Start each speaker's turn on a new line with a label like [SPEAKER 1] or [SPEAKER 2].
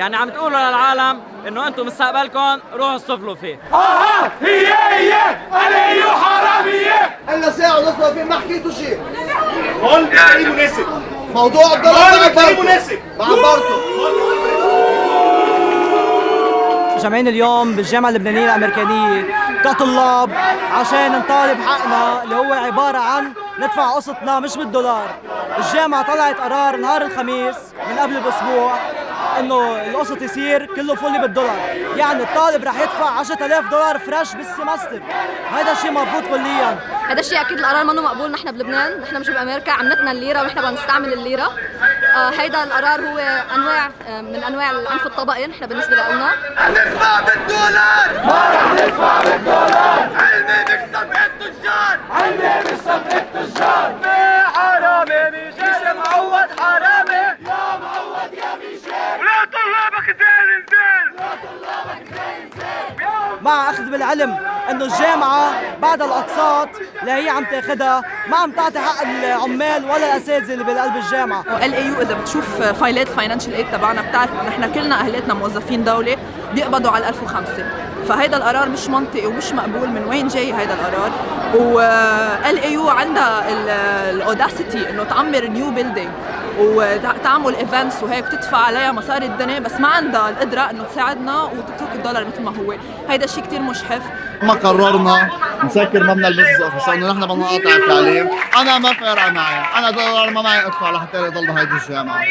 [SPEAKER 1] يعني عم تقولوا للعالم إنه أنتم مستقبلكم روحوا اصطفلوا فيه.
[SPEAKER 2] أها هي هي علي حرامية
[SPEAKER 3] إلا ساعة ونص في ما حكيتوا شيء.
[SPEAKER 2] هون إيه مناسب.
[SPEAKER 3] موضوع
[SPEAKER 2] إيه
[SPEAKER 3] عبرته
[SPEAKER 2] مناسب.
[SPEAKER 3] ما عبرته
[SPEAKER 4] جامعين اليوم بالجامعة اللبنانية الأمريكانية. كطلاب عشان نطالب حقنا اللي هو عبارة عن ندفع قسطنا مش بالدولار. الجامعة طلعت قرار نهار الخميس من قبل بأسبوع إنه القسط يصير كله fully بالدولار. يعني الطالب رح يدفع 10000 دولار fresh بال semester. هذا الشيء مرفوض كليا.
[SPEAKER 5] هذا الشيء أكيد القرار منه مقبول. نحن بلبنان نحن مش بامريكا عملتنا الليرة ونحن بدنا نستعمل الليرة. آه هيدا القرار هو أنواع آه من أنواع العنف الطبقي نحن بالنسبة لنا.
[SPEAKER 3] ندفع بالدولار!
[SPEAKER 4] أخذ بالعلم أنه الجامعة بعد الأقساط اللي هي عم تاخذها ما عم تعطي حق العمال ولا الأساتذة اللي بالقلب
[SPEAKER 6] الجامعة. LAU إذا بتشوف file ات financial aid تبعنا بتعرف نحن كلنا أهلاتنا موظفين دولة بيقبضوا على 1005 فهيدا القرار مش منطقي ومش مقبول من وين جاي هيدا القرار. و LAU عندها ال audacity إنه تعمر new building وتعمل events وهيك تدفع عليها مصاري الدنيا بس ما عندها القدرة إنه تساعدنا وتترك الدولار مثل ما هو. هيدا الشيء كثير مجحف.
[SPEAKER 3] ما قررنا نسكر مبنى ال business office لأنه نحن بدنا نقاطع التعليم. أنا ما فارقة معي أنا دولار ما معي أدفع لحتى يضل بهيدي الجامعة.